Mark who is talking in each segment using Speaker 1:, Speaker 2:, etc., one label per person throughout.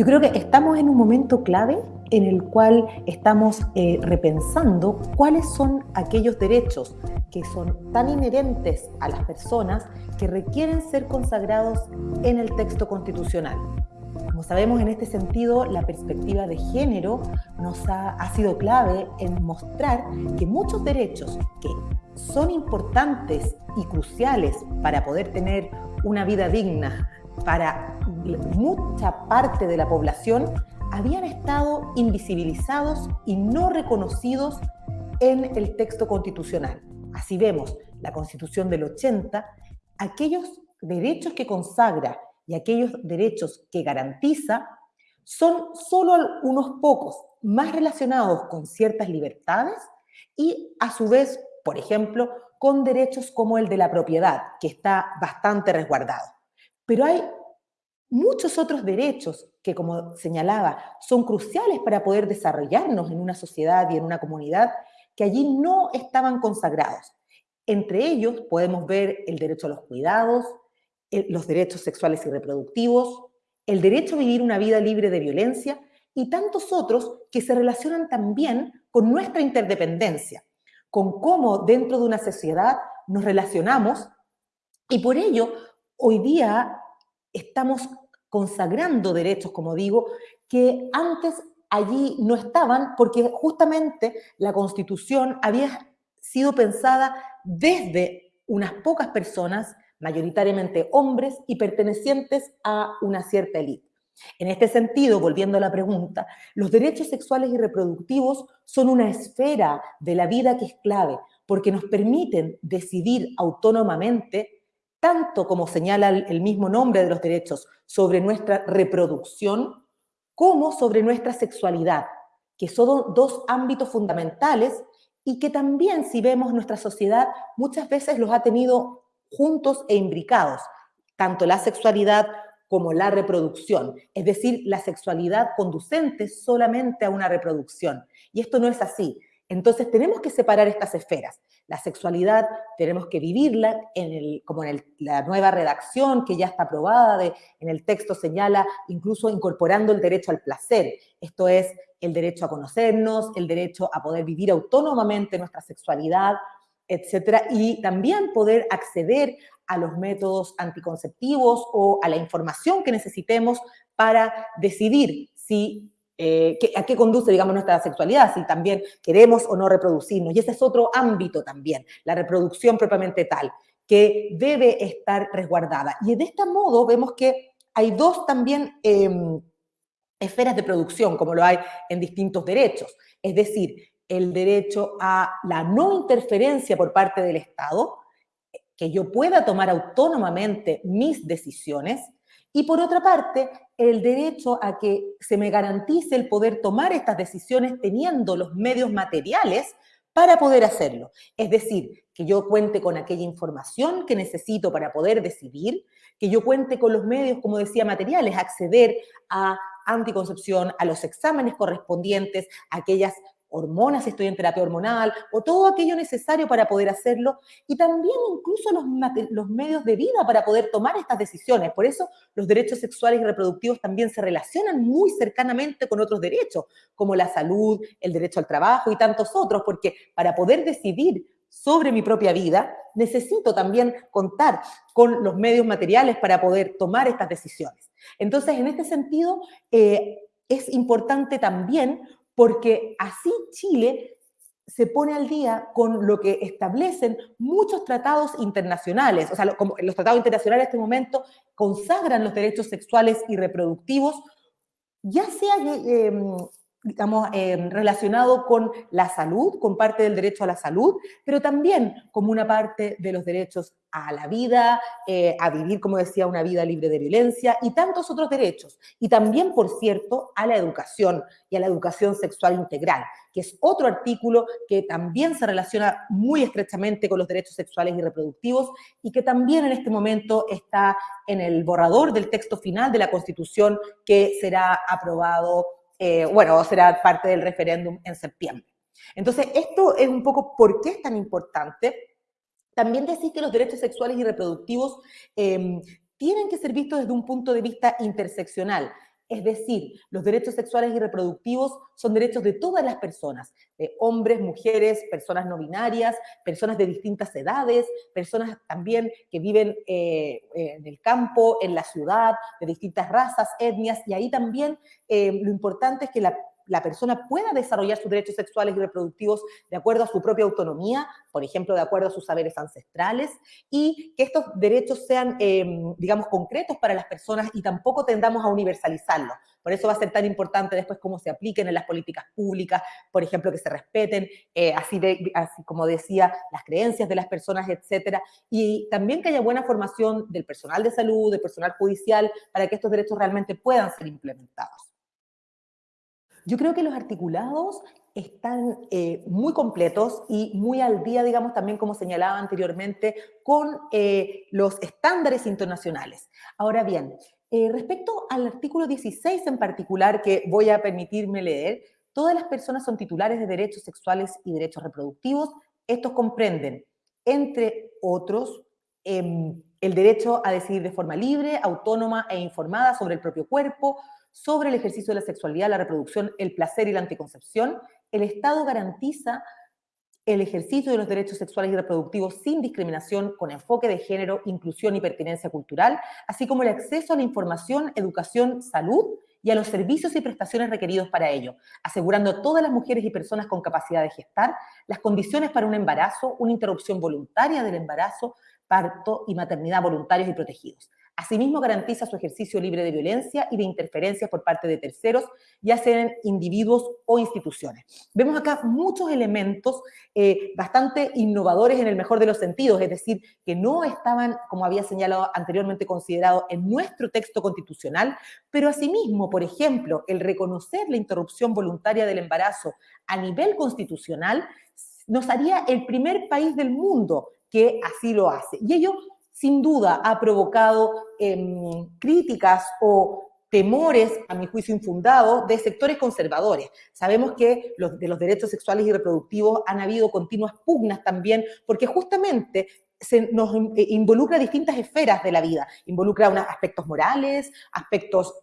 Speaker 1: Yo creo que estamos en un momento clave en el cual estamos eh, repensando cuáles son aquellos derechos que son tan inherentes a las personas que requieren ser consagrados en el texto constitucional. Como sabemos, en este sentido, la perspectiva de género nos ha, ha sido clave en mostrar que muchos derechos que son importantes y cruciales para poder tener una vida digna para mucha parte de la población habían estado invisibilizados y no reconocidos en el texto constitucional. Así vemos la Constitución del 80, aquellos derechos que consagra y aquellos derechos que garantiza son solo unos pocos más relacionados con ciertas libertades y a su vez, por ejemplo, con derechos como el de la propiedad, que está bastante resguardado. Pero hay muchos otros derechos que, como señalaba, son cruciales para poder desarrollarnos en una sociedad y en una comunidad que allí no estaban consagrados. Entre ellos podemos ver el derecho a los cuidados, los derechos sexuales y reproductivos, el derecho a vivir una vida libre de violencia y tantos otros que se relacionan también con nuestra interdependencia, con cómo dentro de una sociedad nos relacionamos y por ello hoy día estamos consagrando derechos, como digo, que antes allí no estaban porque justamente la Constitución había sido pensada desde unas pocas personas, mayoritariamente hombres y pertenecientes a una cierta élite. En este sentido, volviendo a la pregunta, los derechos sexuales y reproductivos son una esfera de la vida que es clave porque nos permiten decidir autónomamente tanto como señala el mismo nombre de los derechos, sobre nuestra reproducción, como sobre nuestra sexualidad, que son dos ámbitos fundamentales y que también, si vemos nuestra sociedad, muchas veces los ha tenido juntos e imbricados, tanto la sexualidad como la reproducción, es decir, la sexualidad conducente solamente a una reproducción. Y esto no es así. Entonces tenemos que separar estas esferas. La sexualidad tenemos que vivirla, en el, como en la nueva redacción que ya está aprobada, de, en el texto señala incluso incorporando el derecho al placer. Esto es el derecho a conocernos, el derecho a poder vivir autónomamente nuestra sexualidad, etcétera, y también poder acceder a los métodos anticonceptivos o a la información que necesitemos para decidir si eh, a qué conduce, digamos, nuestra sexualidad, si también queremos o no reproducirnos. Y ese es otro ámbito también, la reproducción propiamente tal, que debe estar resguardada. Y de este modo vemos que hay dos también em, esferas de producción, como lo hay en distintos derechos. Es decir, el derecho a la no interferencia por parte del Estado, que yo pueda tomar autónomamente mis decisiones, y por otra parte, el derecho a que se me garantice el poder tomar estas decisiones teniendo los medios materiales para poder hacerlo. Es decir, que yo cuente con aquella información que necesito para poder decidir, que yo cuente con los medios, como decía, materiales, acceder a anticoncepción, a los exámenes correspondientes, a aquellas hormonas, estoy en terapia hormonal, o todo aquello necesario para poder hacerlo, y también incluso los, los, medios de vida para poder tomar estas decisiones. Por eso los derechos sexuales y reproductivos también se relacionan muy cercanamente con otros derechos, como la salud, el derecho al trabajo y tantos otros, porque para poder decidir sobre mi propia vida, necesito también contar con los medios materiales para poder tomar estas decisiones. Entonces, en este sentido, eh, es importante también porque así Chile se pone al día con lo que establecen muchos tratados internacionales. O sea, como los tratados internacionales en este momento consagran los derechos sexuales y reproductivos, ya sea eh, digamos, eh, relacionado con la salud, con parte del derecho a la salud, pero también como una parte de los derechos a la vida, eh, a vivir, como decía, una vida libre de violencia y tantos otros derechos. Y también, por cierto, a la educación y a la educación sexual integral, que es otro artículo que también se relaciona muy estrechamente con los derechos sexuales y reproductivos y que también en este momento está en el borrador del texto final de la Constitución que será aprobado eh, bueno, será parte del referéndum en septiembre. Entonces, esto es un poco por qué es tan importante. También decir que los derechos sexuales y reproductivos em, tienen que ser vistos desde un punto de vista interseccional. Es decir, los derechos sexuales y reproductivos son derechos de todas las personas, de hombres, mujeres, personas no binarias, personas de distintas edades, personas también que viven eh, en el campo, en la ciudad, de distintas razas, etnias, y ahí también eh, lo importante es que la la persona pueda desarrollar sus derechos sexuales y reproductivos de acuerdo a su propia autonomía, por ejemplo, de acuerdo a sus saberes ancestrales, y que estos derechos sean, em, digamos, concretos para las personas y tampoco tendamos a universalizarlos. Por eso va a ser tan importante después cómo se apliquen en las políticas públicas, por ejemplo, que se respeten, eh, así, así como decía, las creencias de las personas, etcétera, y también que haya buena formación del personal de salud, del personal judicial, para que estos derechos realmente puedan ser implementados. Yo creo que los articulados están eh, muy completos y muy al día, digamos, también como señalaba anteriormente, con eh, los estándares internacionales. Ahora bien, eh, respecto al artículo 16 en particular, que voy a permitirme leer, todas las personas son titulares de derechos sexuales y derechos reproductivos. Estos comprenden, entre otros, em, el derecho a decidir de forma libre, autónoma e informada sobre el propio cuerpo, sobre el ejercicio de la sexualidad, la reproducción, el placer y la anticoncepción, el Estado garantiza el ejercicio de los derechos sexuales y reproductivos sin discriminación, con enfoque de género, inclusión y pertinencia cultural, así como el acceso a la información, educación, salud y a los servicios y prestaciones requeridos para ello, asegurando a todas las mujeres y personas con capacidad de gestar las condiciones para un embarazo, una interrupción voluntaria del embarazo, parto y maternidad voluntarios y protegidos. Asimismo, garantiza su ejercicio libre de violencia y de interferencias por parte de terceros, ya sean individuos o instituciones. Vemos acá muchos elementos eh, bastante innovadores en el mejor de los sentidos, es decir, que no estaban, como había señalado anteriormente, considerados en nuestro texto constitucional, pero asimismo, por ejemplo, el reconocer la interrupción voluntaria del embarazo a nivel constitucional nos haría el primer país del mundo que así lo hace. Y ello sin duda ha provocado em, críticas o temores, a mi juicio infundados, de sectores conservadores. Sabemos que los, de los derechos sexuales y reproductivos han habido continuas pugnas también, porque justamente se nos eh, involucra distintas esferas de la vida, involucra unos aspectos morales, aspectos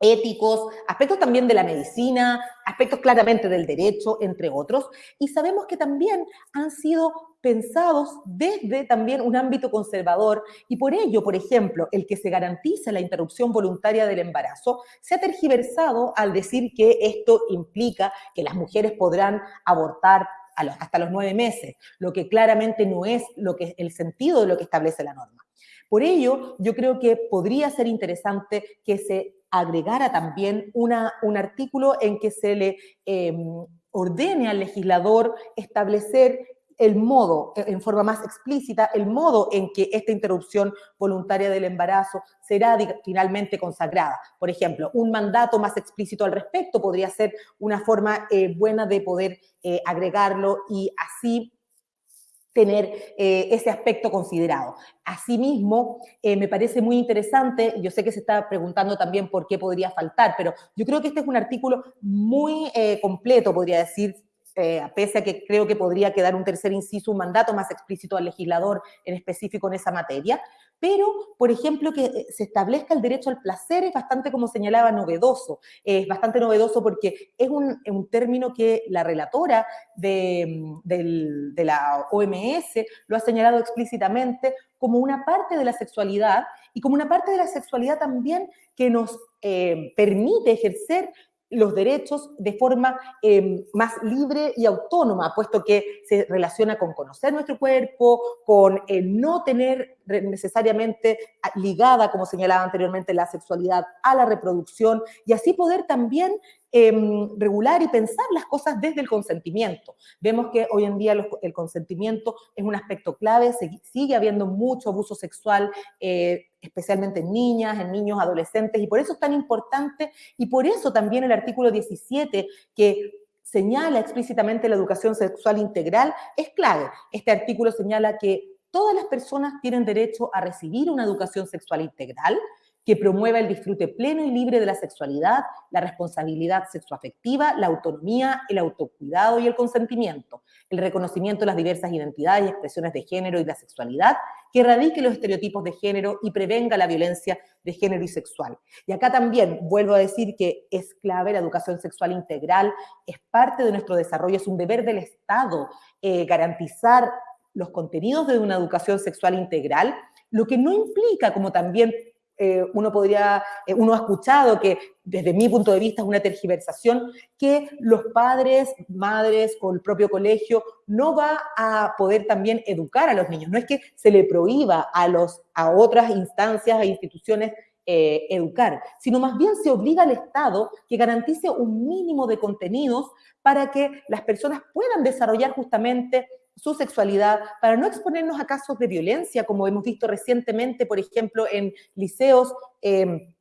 Speaker 1: éticos, aspectos también de la medicina, aspectos claramente del derecho, entre otros, y sabemos que también han sido pensados desde también un ámbito conservador y por ello, por ejemplo, el que se garantice la interrupción voluntaria del embarazo se ha tergiversado al decir que esto implica que las mujeres podrán abortar hasta los nueve meses, lo que claramente no es lo que, el sentido de lo que establece la norma. Por ello, yo creo que podría ser interesante que se agregara también una, un artículo en que se le em, ordene al legislador establecer el modo, en forma más explícita, el modo en que esta interrupción voluntaria del embarazo será finalmente consagrada. Por ejemplo, un mandato más explícito al respecto podría ser una forma eh, buena de poder eh, agregarlo y así tener eh, ese aspecto considerado. Asimismo, eh, me parece muy interesante, yo sé que se está preguntando también por qué podría faltar, pero yo creo que este es un artículo muy eh, completo, podría decir, pese a que creo que podría quedar un tercer inciso, un mandato más explícito al legislador en específico en esa materia, pero, por ejemplo, que eh, se establezca el derecho al placer es bastante, como señalaba, novedoso. Es bastante novedoso porque es un, término que la relatora de, de, la OMS lo ha señalado explícitamente como una parte de la sexualidad y como una parte de la sexualidad también que nos eh, permite ejercer los derechos de forma em, más libre y autónoma, puesto que se relaciona con conocer nuestro cuerpo, con el no tener necesariamente ligada, como señalaba anteriormente, la sexualidad a la reproducción y así poder también Em, regular y pensar las cosas desde el consentimiento. Vemos que hoy en día el consentimiento es un aspecto clave, sigue habiendo mucho abuso sexual, eh, especialmente en niñas, en niños, adolescentes, y por eso es tan importante, y por eso también el artículo 17, que señala explícitamente la educación sexual integral, es clave. Este artículo señala que todas las personas tienen derecho a recibir una educación sexual integral, que promueva el disfrute pleno y libre de la sexualidad, la responsabilidad sexoafectiva, la autonomía, el autocuidado y el consentimiento, el reconocimiento de las diversas identidades y expresiones de género y la sexualidad, que erradique los estereotipos de género y prevenga la violencia de género y sexual. Y acá también vuelvo a decir que es clave la educación sexual integral, es parte de nuestro desarrollo, es un deber del Estado eh, garantizar los contenidos de una educación sexual integral, lo que no implica, como también eh, uno podría, eh, uno ha escuchado que desde mi punto de vista es una tergiversación, que los padres, madres o el propio colegio no va a poder también educar a los niños. No es que se le prohíba a, los, a otras instancias e instituciones eh, educar, sino más bien se obliga al Estado que garantice un mínimo de contenidos para que las personas puedan desarrollar justamente su sexualidad, para no exponernos a casos de violencia, como hemos visto recientemente, por ejemplo, en liceos. Eh,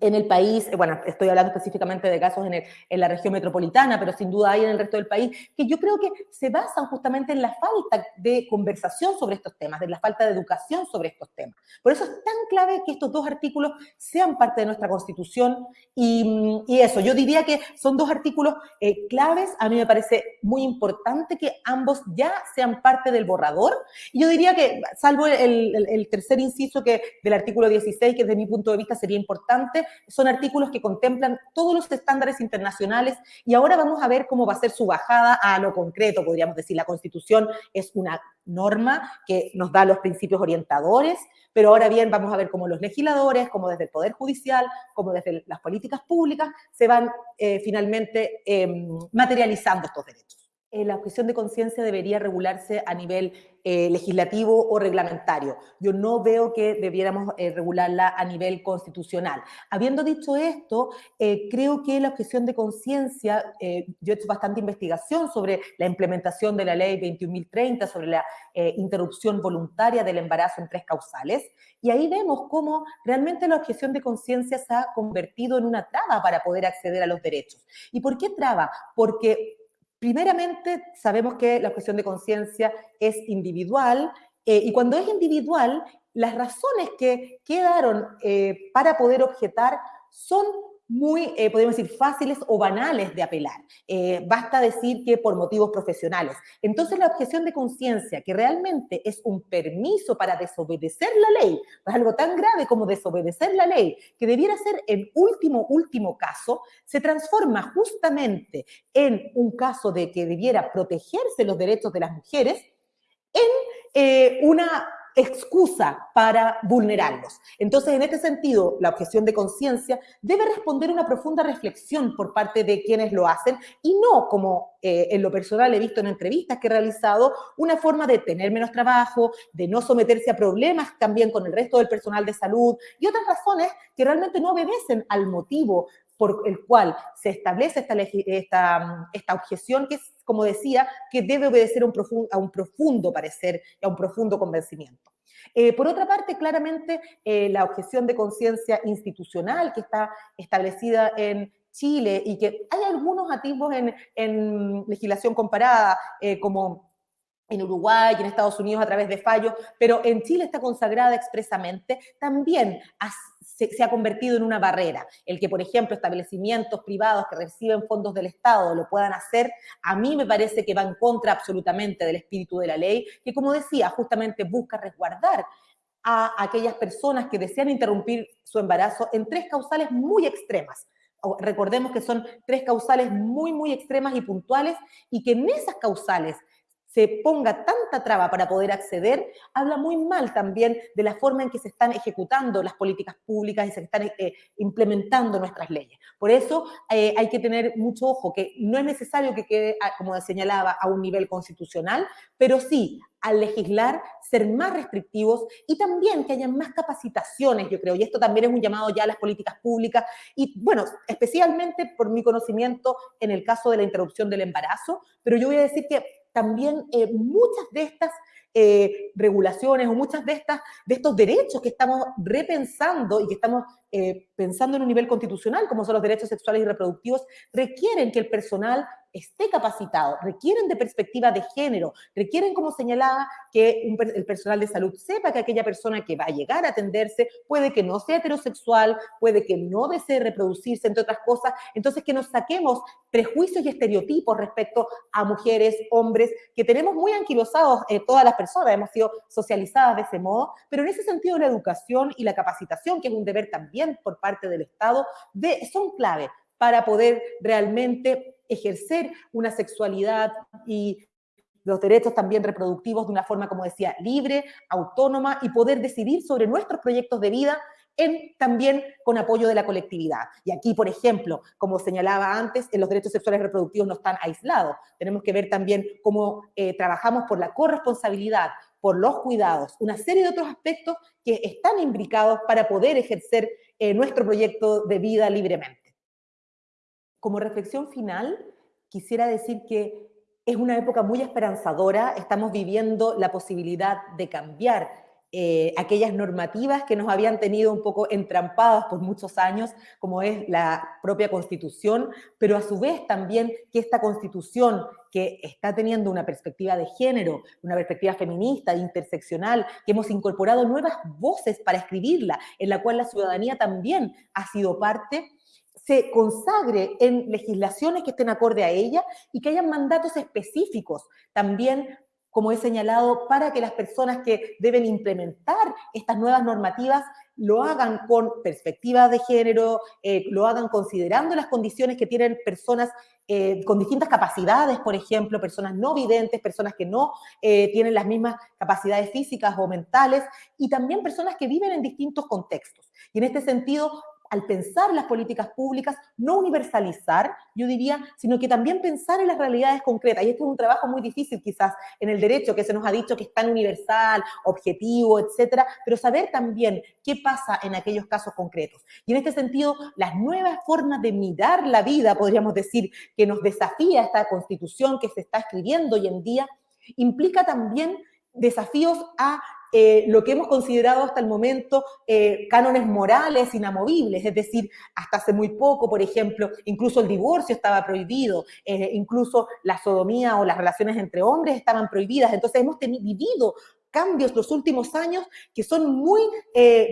Speaker 1: en el país, bueno, estoy hablando específicamente de casos en, en, la región metropolitana, pero sin duda hay en el resto del país, que yo creo que se basan justamente en la falta de conversación sobre estos temas, de la falta de educación sobre estos temas. Por eso es tan clave que estos dos artículos sean parte de nuestra Constitución y, y eso, yo diría que son dos artículos eh, claves, a mí me parece muy importante que ambos ya sean parte del borrador, y yo diría que, salvo el, el, el tercer inciso que del artículo 16, que desde mi punto de vista sería importante, son artículos que contemplan todos los estándares internacionales y ahora vamos a ver cómo va a ser su bajada a lo concreto, podríamos decir. La Constitución es una norma que nos da los principios orientadores, pero ahora bien vamos a ver cómo los legisladores, como desde el Poder Judicial, como desde las políticas públicas, se van eh, finalmente eh, materializando estos derechos. Eh, la objeción de conciencia debería regularse a nivel eh, legislativo o reglamentario. Yo no veo que debiéramos eh, regularla a nivel constitucional. Habiendo dicho esto, creo que la objeción de conciencia, yo he hecho bastante investigación sobre la implementación de la ley 21.030, sobre la interrupción voluntaria del embarazo en tres causales, y ahí vemos cómo realmente la objeción de conciencia se ha convertido en una traba para poder acceder a los derechos. ¿Y por qué traba? Porque Primeramente, sabemos que la objeción de conciencia es individual eh, y cuando es individual, las razones que quedaron eh, para poder objetar son muy, eh, podemos decir, fáciles o banales de apelar. Eh, basta decir que por motivos profesionales. Entonces, la objeción de conciencia, que realmente es un permiso para desobedecer la ley, algo tan grave como desobedecer la ley, que debiera ser el último, último caso, se transforma justamente en un caso de que debiera protegerse los derechos de las mujeres en eh, una excusa para vulnerarlos. Entonces, en este sentido, la objeción de conciencia debe responder una profunda reflexión por parte de quienes lo hacen y no, como eh, en lo personal he visto en entrevistas que he realizado, una forma de tener menos trabajo, de no someterse a problemas también con el resto del personal de salud y otras razones que realmente no obedecen al motivo por el cual se establece esta, esta, objeción, que es como decía, que debe obedecer a un profundo, parecer y a un profundo convencimiento. Eh, por otra parte, claramente, eh, la objeción de conciencia institucional que está establecida en Chile y que hay algunos atisbos en, en legislación comparada, eh, como en Uruguay en Estados Unidos a través de fallos, pero en Chile está consagrada expresamente, también se, se, ha convertido en una barrera. El que, por ejemplo, establecimientos privados que reciben fondos del Estado lo puedan hacer, a mí me parece que va en contra absolutamente del espíritu de la ley, que, como decía, justamente busca resguardar a aquellas personas que desean interrumpir su embarazo en tres causales muy extremas. Recordemos que son tres causales muy, muy extremas y puntuales y que en esas causales se ponga tanta traba para poder acceder, habla muy mal también de la forma en que se están ejecutando las políticas públicas y se están eh, implementando nuestras leyes. Por eso eh, hay que tener mucho ojo, que no es necesario que quede, ah, como señalaba, a un nivel constitucional, pero sí al legislar ser más restrictivos y también que haya más capacitaciones, yo creo, y esto también es un llamado ya a las políticas públicas y bueno, especialmente por mi conocimiento en el caso de la interrupción del embarazo, pero yo voy a decir que también eh, muchas de estas eh, regulaciones o muchas de, estas, de estos derechos que estamos repensando y que estamos eh, pensando en un nivel constitucional, como son los derechos sexuales y reproductivos, requieren que el personal esté capacitado, requieren de perspectiva de género, requieren, como señalaba, que el personal de salud sepa que aquella persona que va a llegar a atenderse puede que no sea heterosexual, puede que no desee reproducirse, entre otras cosas. Entonces, que nos saquemos prejuicios y estereotipos respecto a mujeres, hombres, que tenemos muy anquilosados eh, todas las personas, hemos sido socializadas de ese modo, pero en ese sentido la educación y la capacitación, que es un deber también por parte del Estado, de, son clave para poder realmente ejercer una sexualidad y los derechos también reproductivos de una forma, como decía, libre, autónoma y poder decidir sobre nuestros proyectos de vida en, también con apoyo de la colectividad. Y aquí, por ejemplo, como señalaba antes, los derechos sexuales reproductivos no están aislados. Tenemos que ver también cómo eh, trabajamos por la corresponsabilidad, por los cuidados, una serie de otros aspectos que están imbricados para poder ejercer eh, nuestro proyecto de vida libremente. Como reflexión final, quisiera decir que es una época muy esperanzadora, estamos viviendo la posibilidad de cambiar eh, aquellas normativas que nos habían tenido un poco entrampadas por muchos años, como es la propia Constitución, pero a su vez también que esta Constitución que está teniendo una perspectiva de género, una perspectiva feminista, interseccional, que hemos incorporado nuevas voces para escribirla, en la cual la ciudadanía también ha sido parte, se consagre en legislaciones que estén acorde a ella y que hayan mandatos específicos también como he señalado, para que las personas que deben implementar estas nuevas normativas lo hagan con perspectiva de género, eh, lo hagan considerando las condiciones que tienen personas eh, con distintas capacidades, por ejemplo, personas no videntes, personas que no eh, tienen las mismas capacidades físicas o mentales, y también personas que viven en distintos contextos. Y en este sentido, al pensar las políticas públicas, no universalizar, yo diría, sino que también pensar en las realidades concretas. Y este es un trabajo muy difícil quizás en el derecho, que se nos ha dicho que es tan universal, objetivo, etcétera, pero saber también qué pasa en aquellos casos concretos. Y en este sentido, las nuevas formas de mirar la vida, podríamos decir, que nos desafía esta constitución que se está escribiendo hoy en día, implica también desafíos a eh, lo que hemos considerado hasta el momento eh, cánones morales inamovibles, es decir, hasta hace muy poco, por ejemplo, incluso el divorcio estaba prohibido, eh, incluso la sodomía o las relaciones entre hombres estaban prohibidas, entonces hemos vivido cambios los últimos años que son muy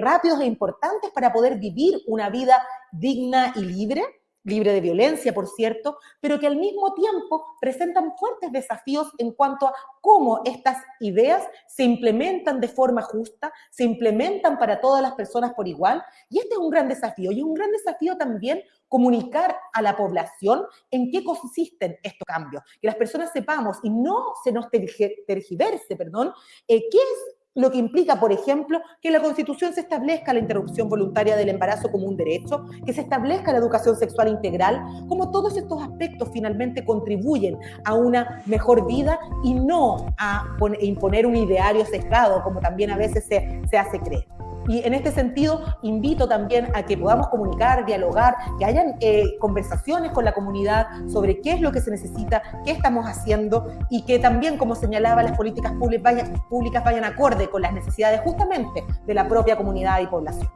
Speaker 1: rápidos e importantes para poder vivir una vida digna y libre libre de violencia, por cierto, pero que al mismo tiempo presentan fuertes desafíos en cuanto a cómo estas ideas se implementan de forma justa, se implementan para todas las personas por igual. Y este es un gran desafío. Y un gran desafío también comunicar a la población en qué consisten estos cambios, que las personas sepamos y no se nos tergiverse, perdón, eh, qué es lo que implica, por ejemplo, que en la Constitución se establezca la interrupción voluntaria del embarazo como un derecho, que se establezca la educación sexual integral, como todos estos aspectos finalmente contribuyen a una mejor vida y no a imponer un ideario sesgado, como también a veces se, se hace creer. Y en este sentido, invito también a que podamos comunicar, dialogar, que hayan eh, conversaciones con la comunidad sobre qué es lo que se necesita, qué estamos haciendo y que también, como señalaba, las políticas públicas públicas vayan acorde con las necesidades justamente de la propia comunidad y población.